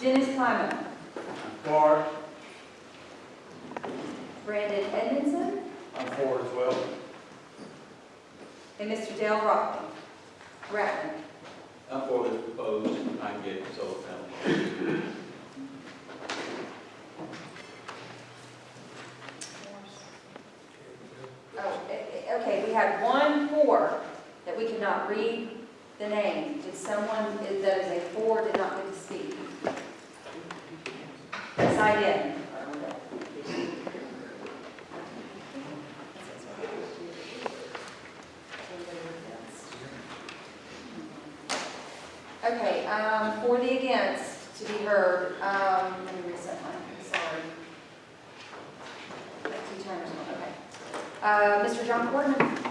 Dennis Kleinman. For. Brandon Edmondson. I'm for as well. And Mr. Dale Rockland. Rattler. I'm for this proposed, I can get solar panels. Oh, eh, eh, okay, we had one four that we could not read the name. Did someone that is a four did not I. Okay, um, for the against to be heard, um, let me reset mine, sorry. Two times, okay. Uh, Mr. John Corman?